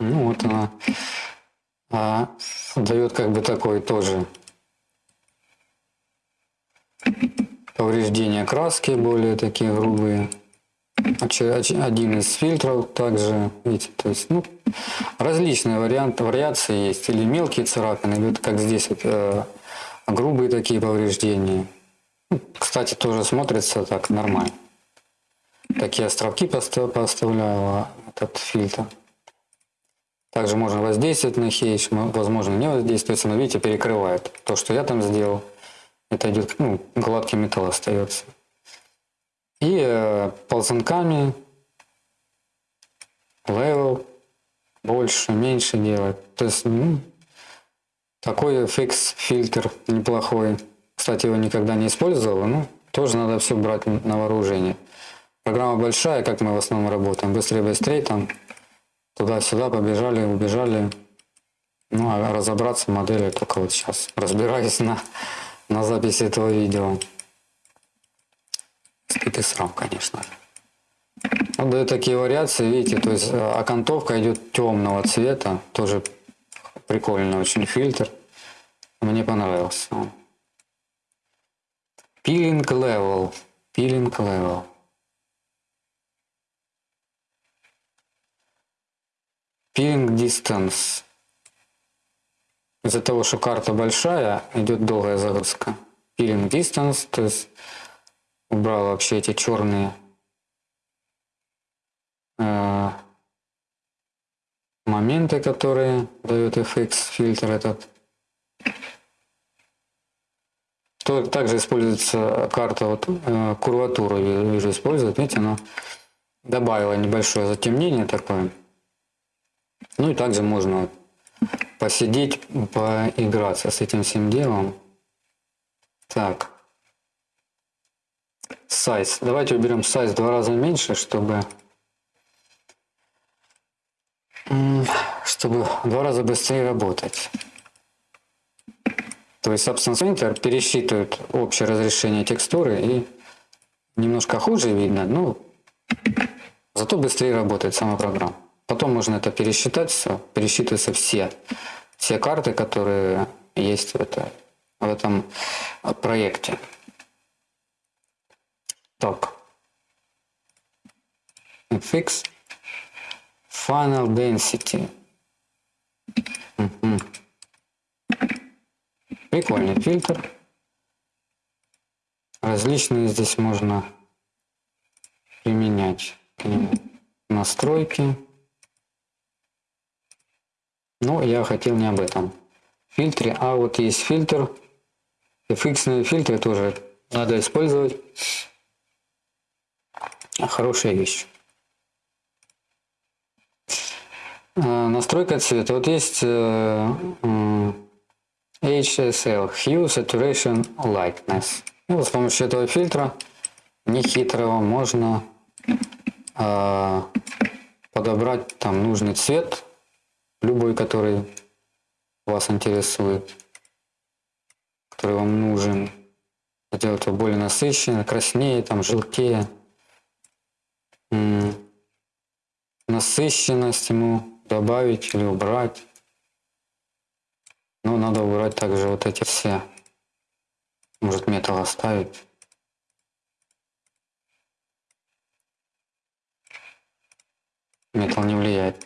Ну вот она а, дает как бы такой тоже повреждения краски более такие грубые. Один из фильтров также, видите, то есть, ну, различные варианты, вариации есть. Или мелкие царапины, вот как здесь, вот, э, грубые такие повреждения. Ну, кстати, тоже смотрится так нормально. Такие островки поставляю этот фильтр. Также можно воздействовать на хейш, возможно не воздействовать, но видите, перекрывает. То, что я там сделал, это идет, ну, гладкий металл остается. И э, ползунками левел больше, меньше делать. То есть ну, такой фикс фильтр неплохой. Кстати, его никогда не использовал, но тоже надо все брать на вооружение. Программа большая, как мы в основном работаем. Быстрее, быстрее там туда-сюда побежали, убежали. Ну, а разобраться в модели только вот сейчас. Разбираюсь на, на записи этого видео. Стыд и срам, конечно. Вот дают такие вариации, видите, то есть э, окантовка идет темного цвета, тоже прикольный очень фильтр. Мне понравился он. Peeling level. Peeling level. Peeling distance. Из-за того, что карта большая, идет долгая загрузка. Peeling distance, то есть убрал вообще эти черные э, моменты, которые дает FX фильтр этот. То, также используется карта, вот э, курватуру вижу использует, видите, она добавила небольшое затемнение такое. Ну и также можно посидеть, поиграться с этим всем делом. Так, size. Давайте уберем в два раза меньше, чтобы чтобы два раза быстрее работать. То есть Substance Painter пересчитывает общее разрешение текстуры и немножко хуже видно, но зато быстрее работает сама программа. Потом можно это пересчитать все, пересчитываются все, все карты, которые есть в, это, в этом проекте. Так. Fix Final Density. Угу. Прикольный фильтр. Различные здесь можно применять настройки. Но я хотел не об этом фильтре, а вот есть фильтр. FX фильтры тоже надо использовать. Хорошая вещь. А, настройка цвета. Вот есть э, HSL, Hue Saturation Lightness. И вот с помощью этого фильтра, нехитрого, можно э, подобрать там нужный цвет, любой, который вас интересует, который вам нужен. Сделать его более насыщенным, краснее, там, желтее насыщенность ему добавить или убрать. Но надо убрать также вот эти все. Может металл оставить. Металл не влияет.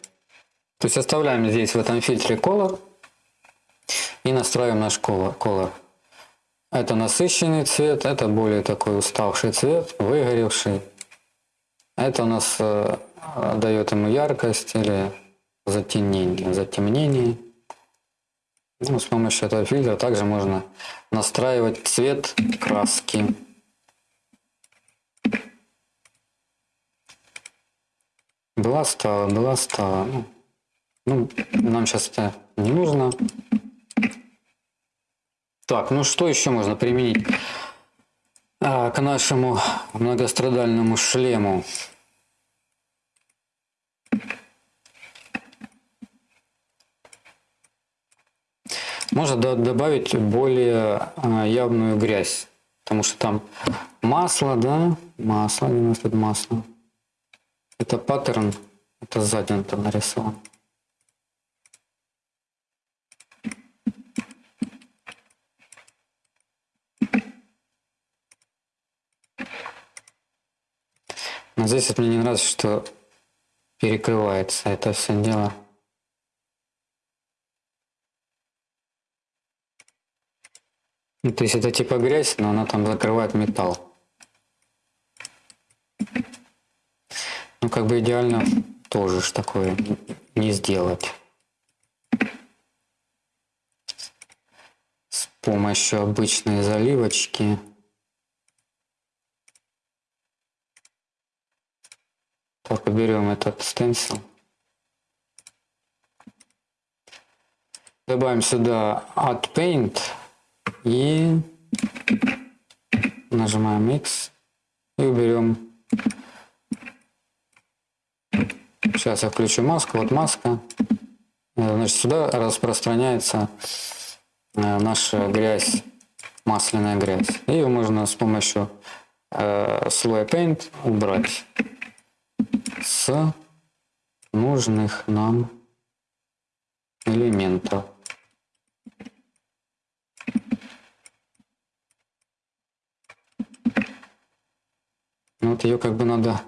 То есть оставляем здесь в этом фильтре color и настраиваем наш color. Это насыщенный цвет, это более такой уставший цвет, выгоревший. Это у нас э, дает ему яркость или затемнение. затемнение. Ну, с помощью этого фильтра также можно настраивать цвет краски. Была стала, была стала. Ну, ну, нам сейчас это не нужно. Так, ну что еще можно применить а, к нашему многострадальному шлему? Можно добавить более а, явную грязь, потому что там масло, да, масло, где у нас тут масло. Это паттерн, это сзади он там нарисован. Но здесь вот мне не нравится, что перекрывается это все дело. Ну, то есть это типа грязь, но она там закрывает металл. Ну как бы идеально тоже ж такое не сделать. С помощью обычной заливочки. Только берем этот стенсил. Добавим сюда Add Paint и нажимаем X и уберем. Сейчас я включу маску. Вот маска. Значит, сюда распространяется э, наша грязь, масляная грязь. Ее можно с помощью э, слоя Paint убрать с нужных нам элементов. Вот ее как бы надо,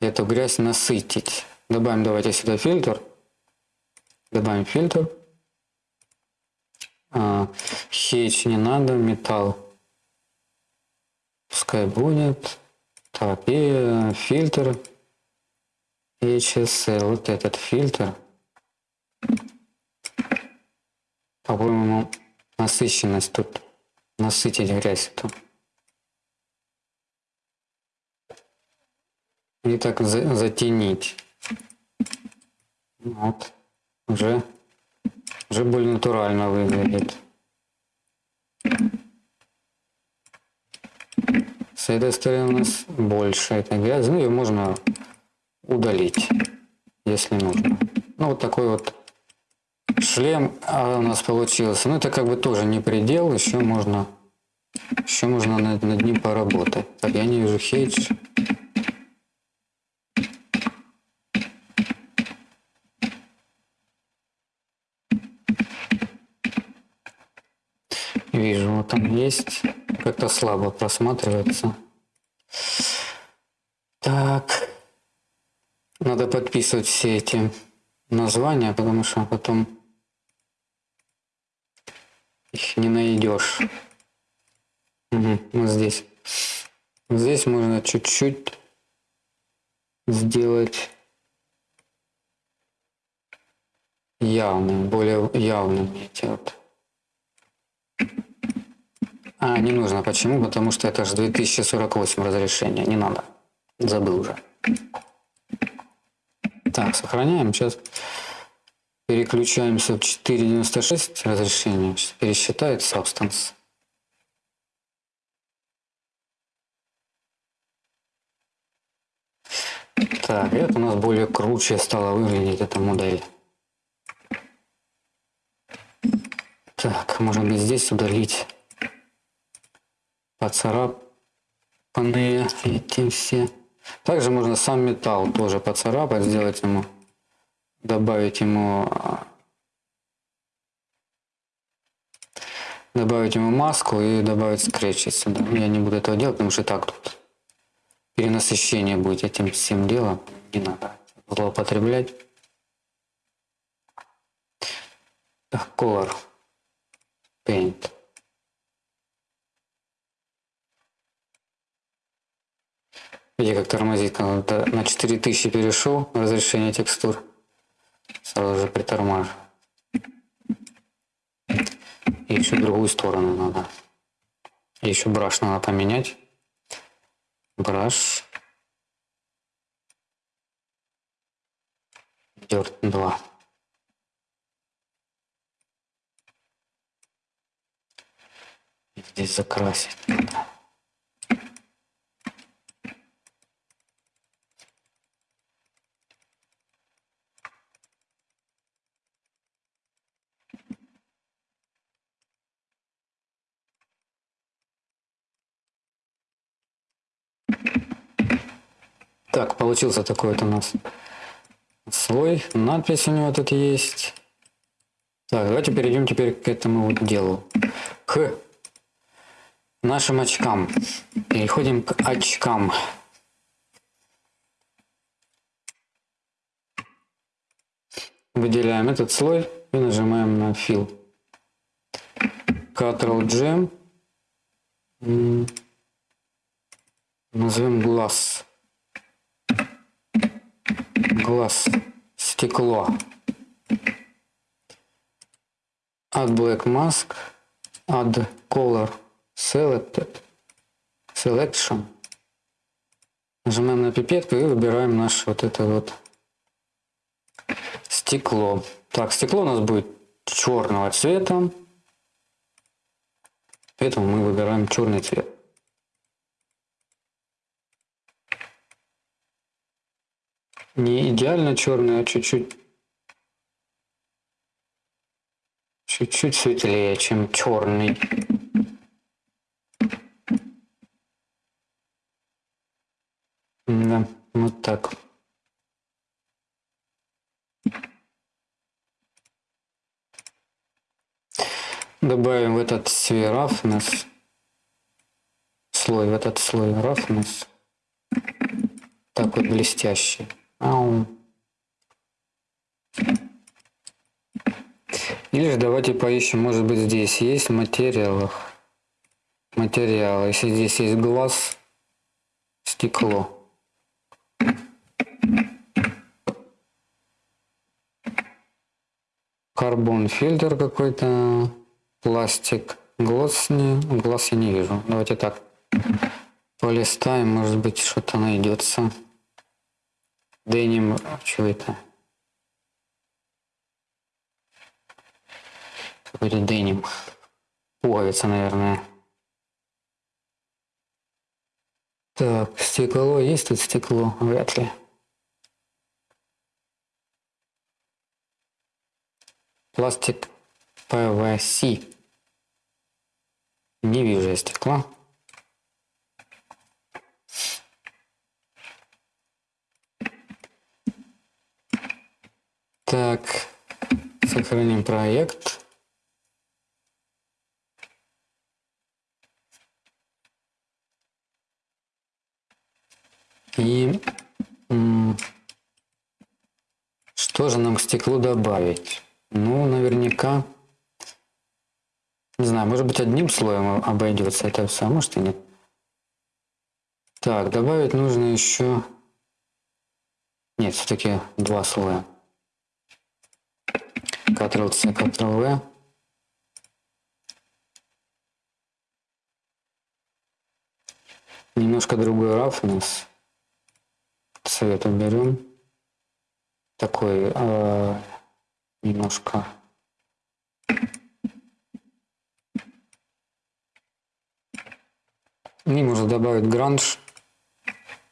эту грязь насытить. Добавим давайте сюда фильтр. Добавим фильтр. А, хейч не надо, металл. Пускай будет. Так, и фильтр. HSL, вот этот фильтр. По-моему, насыщенность тут. Насытить грязь тут. и так за, затенить. Вот. Уже, уже более натурально выглядит. С этой стороны у нас больше этой грязи. Ну, ее можно удалить, если нужно. Ну, вот такой вот шлем а у нас получился. Ну, это как бы тоже не предел, еще можно, еще можно над, над ним поработать. Так, я не вижу хейдж. Вижу, вот там есть. Как-то слабо просматривается. Так. Надо подписывать все эти названия, потому что потом их не найдешь. Угу, вот здесь. Здесь можно чуть-чуть сделать явным, более явным вот а, не нужно. Почему? Потому что это же 2048 разрешение. Не надо. Забыл уже. Так, сохраняем. Сейчас переключаемся в 4.96 разрешение. Сейчас пересчитает Substance. Так, это у нас более круче стало выглядеть эта модель. Так, может быть здесь удалить поцарапанные эти все. Также можно сам металл тоже поцарапать, сделать ему, добавить ему, добавить ему маску и добавить скретчи сюда. Я не буду этого делать, потому что так тут перенасыщение будет этим всем делом. Не надо злоупотреблять. Так, color paint. Видите, как тормозит, когда на 4000 перешел разрешение текстур, сразу же притормаживаю. И еще другую сторону надо. Еще браш надо поменять. Браш. Dirt 2. Здесь закрасить надо. Так, получился такой вот у нас слой. Надпись у него тут есть. Так, давайте перейдем теперь к этому вот делу. К нашим очкам. Переходим к очкам. Выделяем этот слой и нажимаем на Fill. Ctrl-G. Назовем глаз. Глаз. Стекло. Add Black Mask. Add Color Selected. Selection. Нажимаем на пипетку и выбираем наше вот это вот стекло. Так, стекло у нас будет черного цвета. Поэтому мы выбираем черный цвет. Не идеально черный, а чуть-чуть чуть-чуть светлее, чем черный. Да, вот так. Добавим в этот свой roughness, слой, в этот слой roughness, так вот блестящий. Или же давайте поищем, может быть здесь есть в материалах. Материалы. Если здесь есть глаз, стекло. Карбон фильтр какой-то пластик. Глаз, не, глаз я не вижу. Давайте так полистаем, может быть что-то найдется. Деним, что это? Какой-то деним. Пуговица, наверное. Так, стекло. Есть тут стекло? Вряд ли. Пластик PVC. Не вижу я стекла. Так, сохраним проект. И что же нам к стеклу добавить? Ну, наверняка не знаю, может быть одним слоем обойдется это все, а может и нет. Так, добавить нужно еще... Нет, все-таки два слоя. Ctrl-C, Ctrl-V. Немножко другой roughness. Цвет уберем. Такой э, немножко Не можно добавить гранж.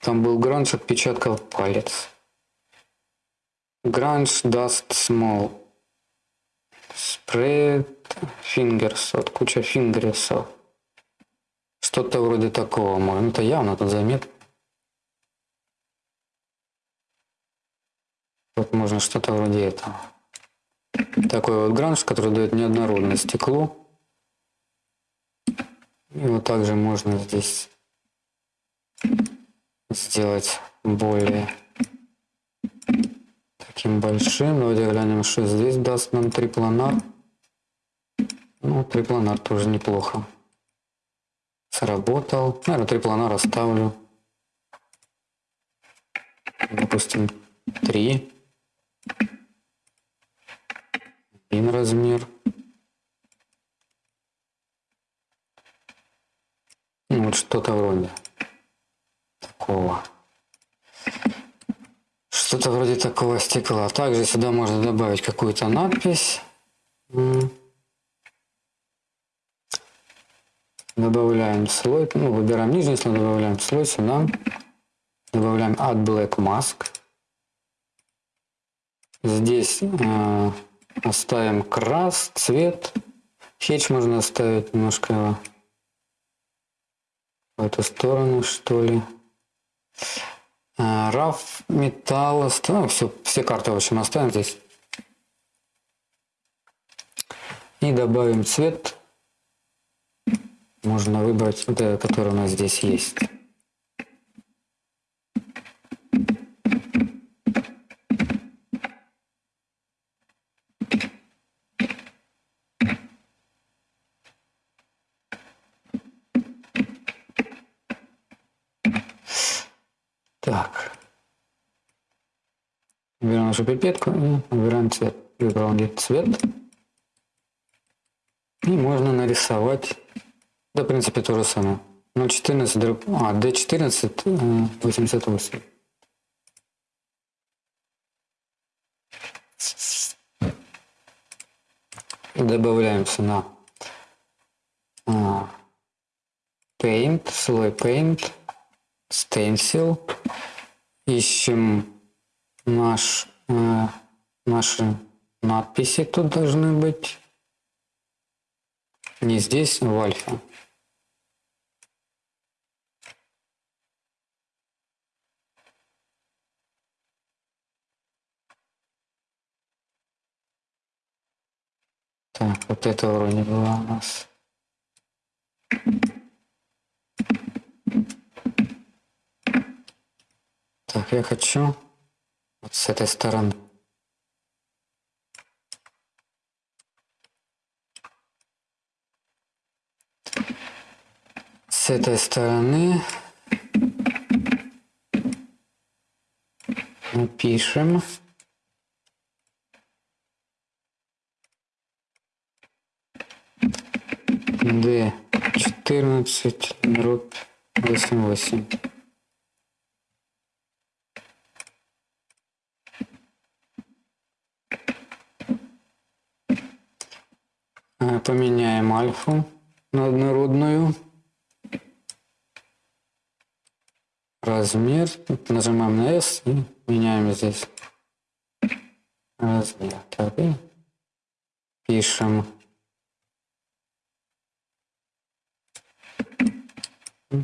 Там был гранж отпечатков палец. Гранж даст small. Spread fingers. Вот куча фингерсов. Что-то вроде такого. Ну, это явно тут заметно. Вот можно что-то вроде этого. Такой вот гранж, который дает неоднородность стеклу. И вот также можно здесь сделать более таким большим. Давайте глянем, что здесь даст нам трипланар. Ну, трипланар тоже неплохо. Сработал. Наверное, трипланар оставлю. Допустим, 3. Один размер. Ну, вот что-то вроде такого. Что-то вроде такого стекла. Также сюда можно добавить какую-то надпись. Добавляем слой, ну, выбираем нижний слой, добавляем слой сюда. Добавляем Add Black Mask. Здесь э, оставим крас, цвет. Хедж можно оставить немножко его в эту сторону, что ли. Раф, металл, ну, все, все карты, в общем, оставим здесь. И добавим цвет. Можно выбрать, этот, который у нас здесь есть. Нашу пипетку и выбираем цвет. Где цвет. И можно нарисовать, да, в принципе, то же самое. 0,14, дробь, а, D14, 88. Добавляемся на а, Paint, слой Paint, Stencil. Ищем наш, наши надписи тут должны быть. Не здесь, в альфа. Так, вот это вроде было у нас. Так, я хочу вот с этой стороны. С этой стороны напишем. D 14 дробь 88. Поменяем альфу на однородную. Размер. Нажимаем на S и меняем здесь размер. Так, и пишем.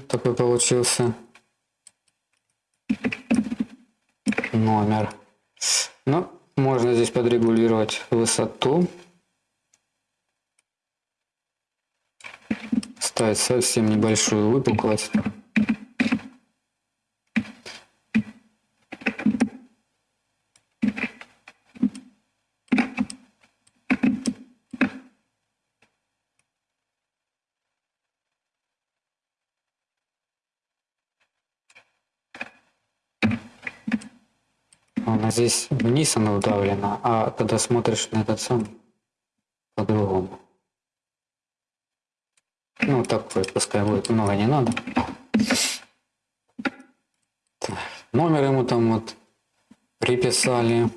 Такой получился номер. Но ну, можно здесь подрегулировать высоту. Ставить совсем небольшую выпуклость. Она здесь вниз она удавлена, а когда смотришь на этот сам по-другому. Такой, пускай будет, много не надо. Так, номер ему там вот приписали.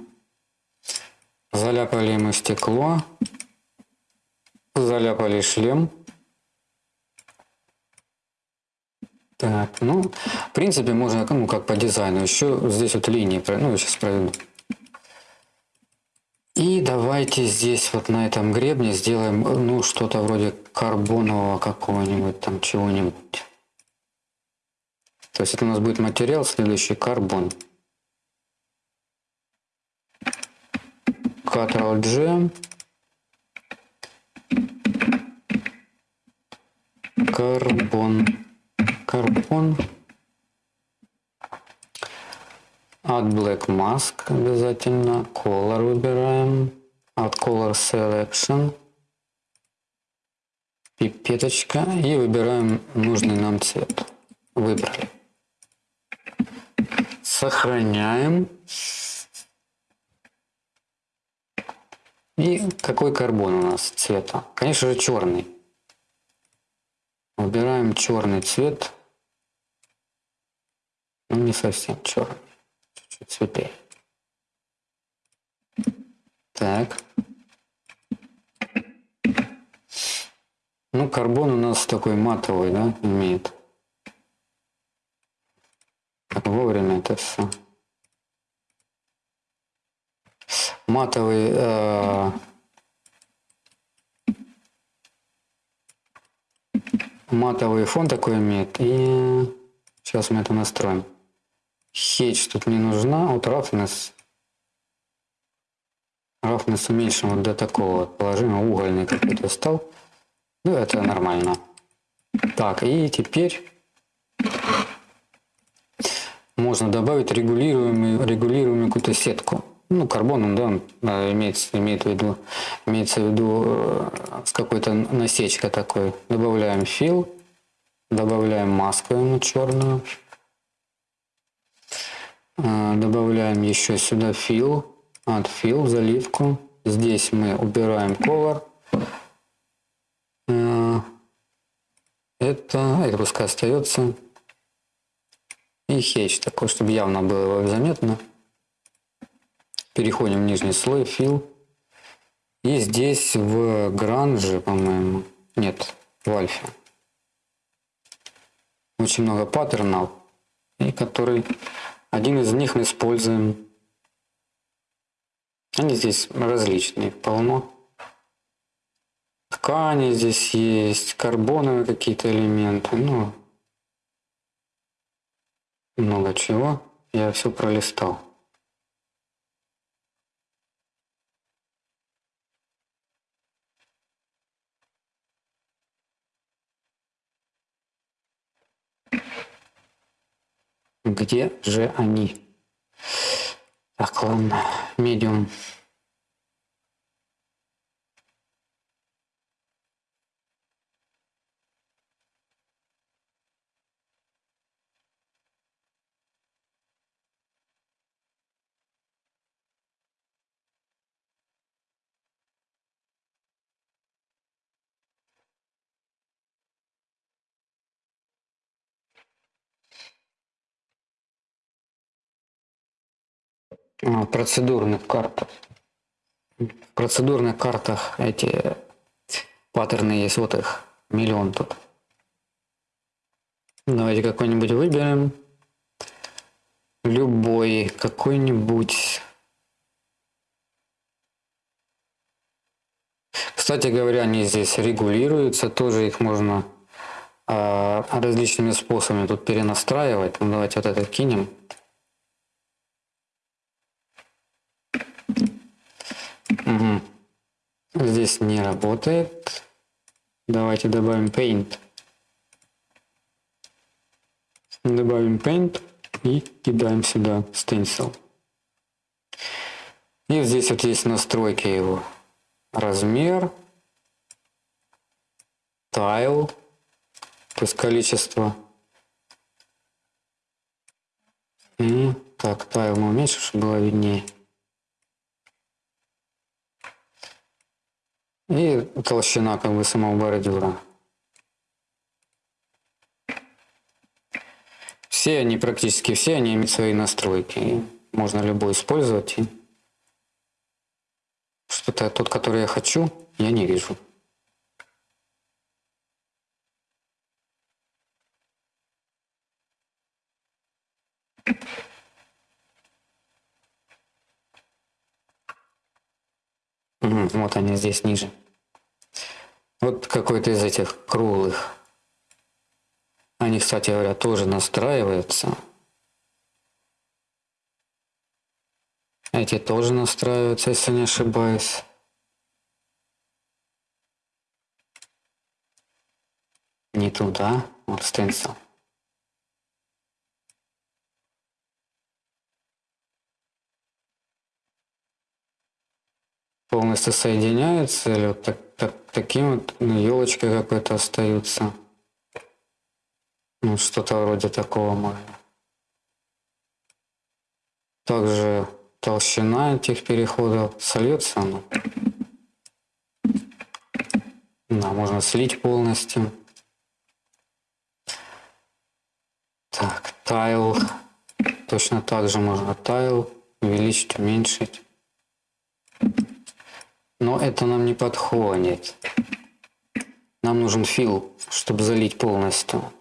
Заляпали ему стекло. Заляпали шлем. Так, ну, в принципе, можно, ну, как по дизайну. Еще здесь вот линии, ну, сейчас проведу. И давайте здесь вот на этом гребне сделаем ну что-то вроде карбонового какого-нибудь там чего-нибудь. То есть это у нас будет материал следующий карбон. Ctrl-G. Карбон. Карбон. От Black Mask обязательно. Color выбираем. От Color Selection. Пипеточка. И выбираем нужный нам цвет. Выбрали. Сохраняем. И какой карбон у нас цвета? Конечно же черный. Выбираем черный цвет. Ну не совсем черный цветы. Так. Ну, карбон у нас такой матовый, да, имеет. Вовремя это все. Матовый э, матовый фон такой имеет. И сейчас мы это настроим. Хедж тут не нужна, вот roughness. Roughness уменьшим вот до такого положения, угольный какой-то стал. Ну, это нормально. Так, и теперь можно добавить регулируемую, регулируемую какую-то сетку. Ну, карбоном, да, он имеется, имеет в виду, имеется в виду э, с какой-то насечкой такой. Добавляем фил, добавляем маску ему черную. А, добавляем еще сюда fill, от fill, заливку. Здесь мы убираем color. А, это, это пускай остается. И хедж, такой, чтобы явно было заметно. Переходим в нижний слой, fill. И здесь в гранже, по-моему, нет, в альфе. Очень много паттернов, и который один из них мы используем. Они здесь различные, полно. Ткани здесь есть, карбоновые какие-то элементы, ну, много чего. Я все пролистал. Где же они? Так, ладно, медиум. Процедурных картах. В процедурных картах эти паттерны есть, вот их миллион тут. Давайте какой-нибудь выберем. Любой, какой-нибудь. Кстати говоря, они здесь регулируются, тоже их можно э, различными способами тут перенастраивать. Ну, давайте вот это кинем. Угу. Здесь не работает. Давайте добавим Paint. Добавим Paint и кидаем сюда Stencil. И здесь вот есть настройки его. Размер, Tile, то есть количество. И так, Tile мы уменьшим, чтобы было виднее. И толщина как бы самого бордюра. Все они, практически все они имеют свои настройки. Можно любой использовать. Что-то тот, который я хочу, я не вижу. Вот они здесь ниже. Вот какой-то из этих круглых. Они, кстати говоря, тоже настраиваются. Эти тоже настраиваются, если не ошибаюсь. Не туда, вот стенсил. Полностью соединяются или вот так, так, таким вот ну, елочкой какой-то остаются. Ну, что-то вроде такого можно. Также толщина этих переходов сольется она. Да, можно слить полностью. Так, тайл. Точно так же можно тайл увеличить, уменьшить. Но это нам не подходит. Нам нужен фил, чтобы залить полностью.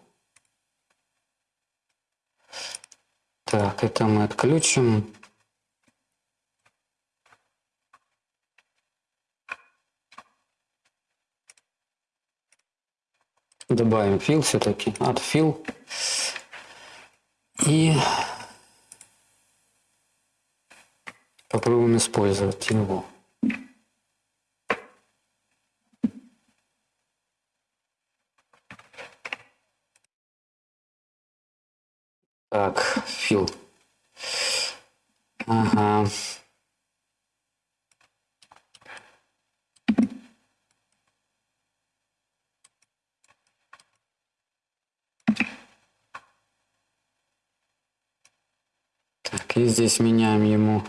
Так, это мы отключим. Добавим фил все-таки, от фил. И попробуем использовать его. Так, фил. Ага. Так, и здесь меняем ему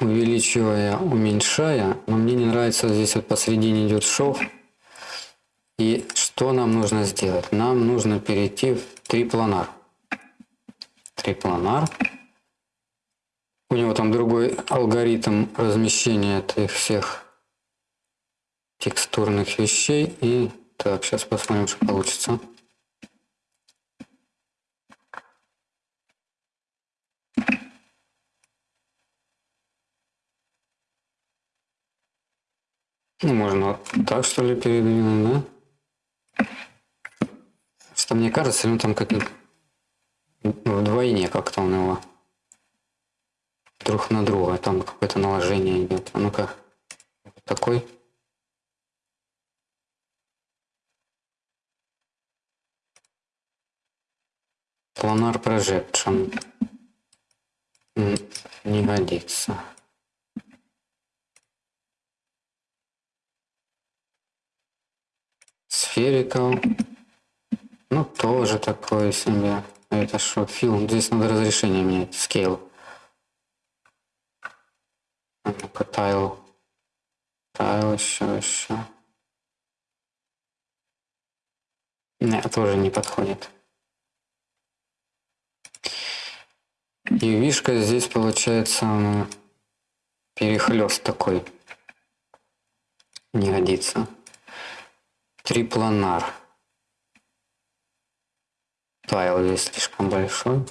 увеличивая, уменьшая, но мне не нравится здесь вот посередине идет шов. И что нам нужно сделать? Нам нужно перейти в трипланар. Трипланар. У него там другой алгоритм размещения этих всех текстурных вещей. И так, сейчас посмотрим, что получится. Ну, можно так, что ли, передвинуть, да? Что мне кажется, ну там как-то вдвойне как-то он его друг на друга. Там какое-то наложение идет. А ну-ка, такой. Планар projection не годится. Spherical. Ну, тоже такое себе. Это что, фильм? Здесь надо разрешение менять. Scale. Ну-ка, тайл. Тайл еще, еще. Нет, тоже не подходит. И вишка здесь получается перехлест такой. Не годится трипланар. Тайл здесь слишком большой.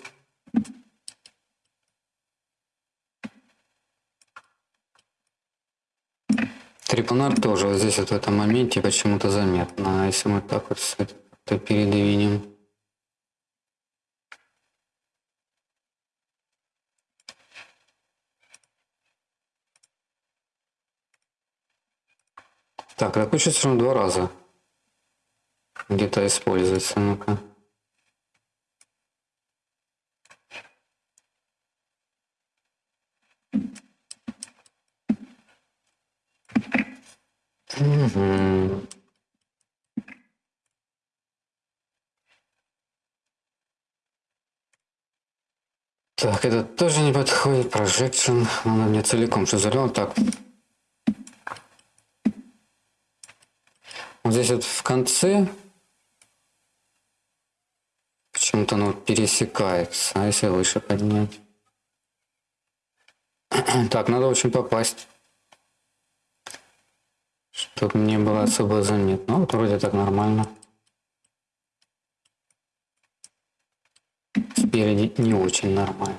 Трипланар тоже вот здесь вот в этом моменте почему-то заметно. А если мы так вот это передвинем. Так, чувство, что два раза где-то используется. Ну-ка. Так, это тоже не подходит. Projection. Надо мне целиком что залил. Так. Вот здесь вот в конце Почему-то оно пересекается. А если выше поднять? Так, надо очень попасть. Чтобы не было особо заметно. Ну, вот вроде так нормально. Спереди не очень нормально.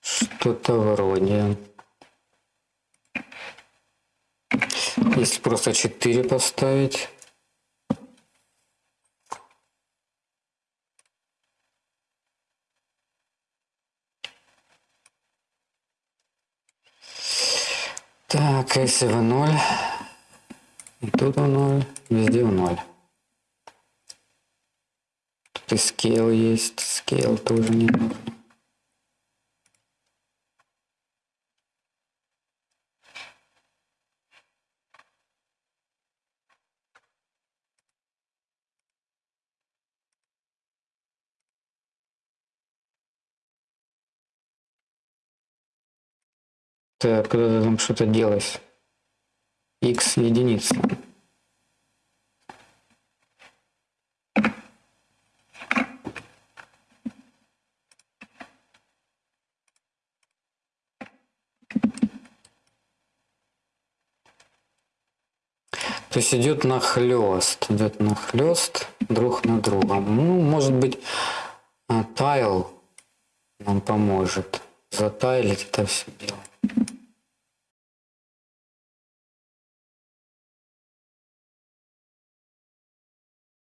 Что-то вроде... Если просто 4 поставить. Так, если в 0, и тут в 0, везде в 0. Тут и скейл есть, скейл тоже не нужен. Так, когда там что-то делать. x единица. То есть идет нахлест, идет нахлест друг на друга. Ну, может быть, а, тайл нам поможет затайлить это все дело.